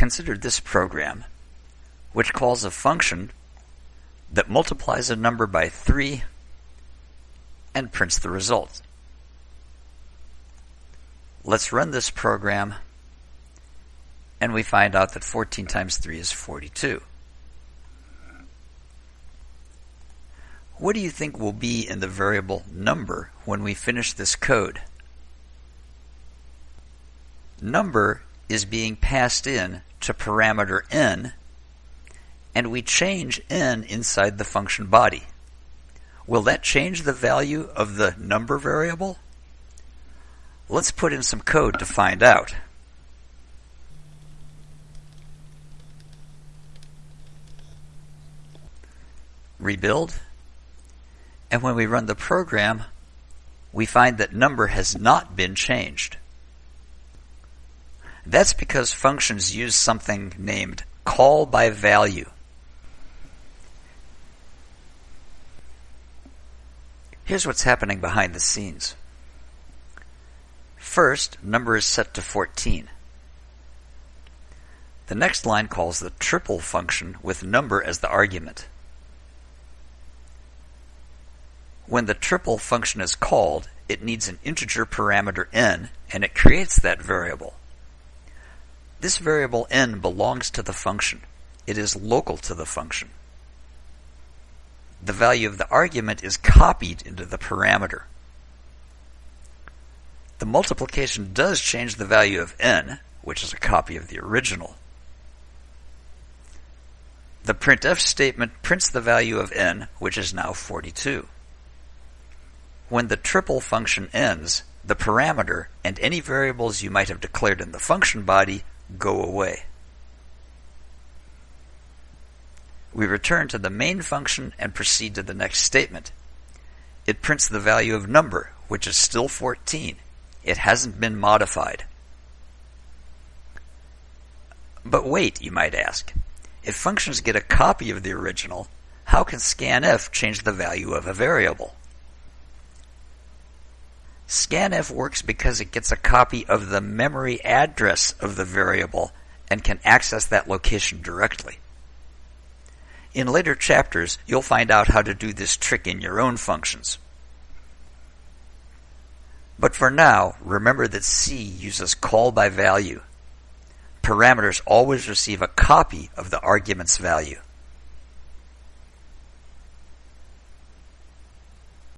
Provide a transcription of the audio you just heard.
consider this program, which calls a function that multiplies a number by 3 and prints the result. Let's run this program and we find out that 14 times 3 is 42. What do you think will be in the variable number when we finish this code? Number is being passed in to parameter n, and we change n inside the function body. Will that change the value of the number variable? Let's put in some code to find out. Rebuild. And when we run the program, we find that number has not been changed. That's because functions use something named call by value. Here's what's happening behind the scenes. First, number is set to 14. The next line calls the triple function with number as the argument. When the triple function is called, it needs an integer parameter n, and it creates that variable. This variable n belongs to the function. It is local to the function. The value of the argument is copied into the parameter. The multiplication does change the value of n, which is a copy of the original. The printf statement prints the value of n, which is now 42. When the triple function ends, the parameter and any variables you might have declared in the function body go away. We return to the main function and proceed to the next statement. It prints the value of number, which is still 14. It hasn't been modified. But wait, you might ask. If functions get a copy of the original, how can scanf change the value of a variable? Scanf works because it gets a copy of the memory address of the variable and can access that location directly. In later chapters, you'll find out how to do this trick in your own functions. But for now, remember that C uses call by value. Parameters always receive a copy of the argument's value.